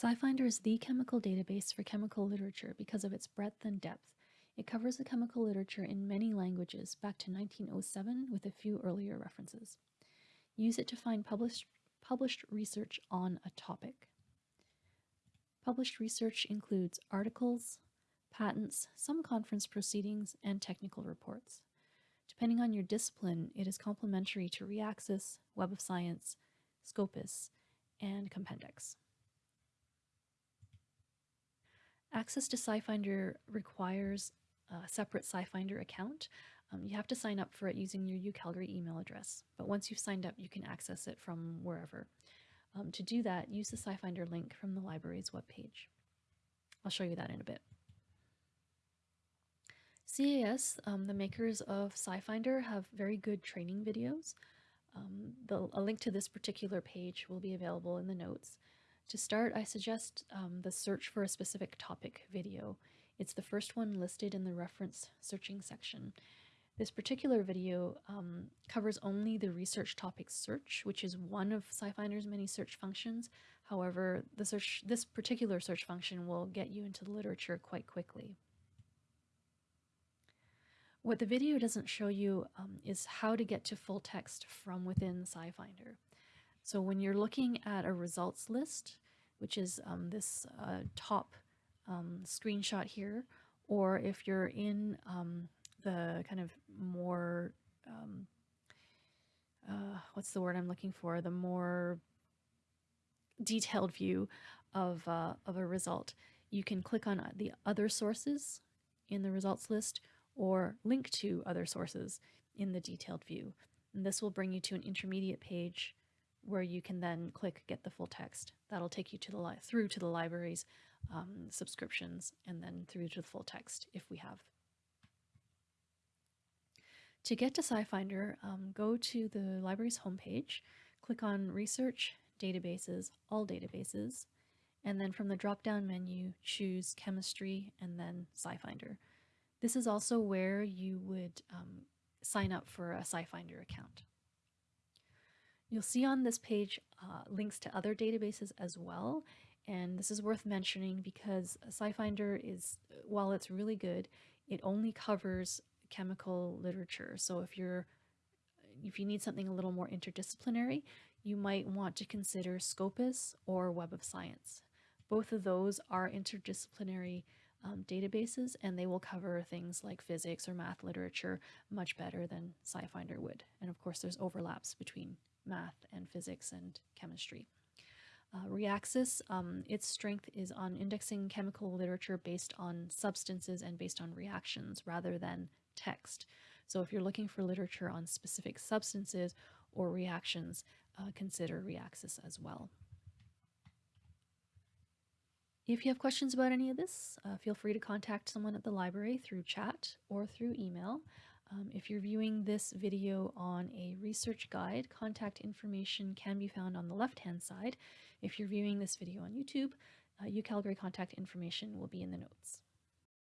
SciFinder is the chemical database for chemical literature because of its breadth and depth. It covers the chemical literature in many languages back to 1907 with a few earlier references. Use it to find published, published research on a topic. Published research includes articles, patents, some conference proceedings, and technical reports. Depending on your discipline, it is complementary to Reaxys, Web of Science, Scopus, and Compendex. Access to SciFinder requires a separate SciFinder account. Um, you have to sign up for it using your UCalgary email address, but once you've signed up, you can access it from wherever. Um, to do that, use the SciFinder link from the library's webpage. I'll show you that in a bit. CAS, um, the makers of SciFinder, have very good training videos. Um, the, a link to this particular page will be available in the notes. To start, I suggest um, the search for a specific topic video. It's the first one listed in the reference searching section. This particular video um, covers only the research topic search, which is one of SciFinder's many search functions. However, the search, this particular search function will get you into the literature quite quickly. What the video doesn't show you um, is how to get to full text from within SciFinder. So when you're looking at a results list, which is um, this uh, top um, screenshot here, or if you're in um, the kind of more, um, uh, what's the word I'm looking for? The more detailed view of, uh, of a result. You can click on the other sources in the results list or link to other sources in the detailed view. And this will bring you to an intermediate page where you can then click get the full text. That'll take you to the through to the library's um, subscriptions and then through to the full text if we have to get to SciFinder, um, go to the library's homepage, click on Research, Databases, All Databases, and then from the drop-down menu, choose Chemistry and then SciFinder. This is also where you would um, sign up for a SciFinder account. You'll see on this page uh, links to other databases as well, and this is worth mentioning because SciFinder is, while it's really good, it only covers chemical literature. So if you're if you need something a little more interdisciplinary, you might want to consider Scopus or Web of Science. Both of those are interdisciplinary um, databases and they will cover things like physics or math literature much better than SciFinder would. And of course, there's overlaps between math and physics and chemistry. Uh, Reaxys, um, its strength is on indexing chemical literature based on substances and based on reactions rather than text. So if you're looking for literature on specific substances or reactions, uh, consider Reaxys as well. If you have questions about any of this, uh, feel free to contact someone at the library through chat or through email. Um, if you're viewing this video on a research guide, contact information can be found on the left-hand side. If you're viewing this video on YouTube, uh, UCalgary contact information will be in the notes.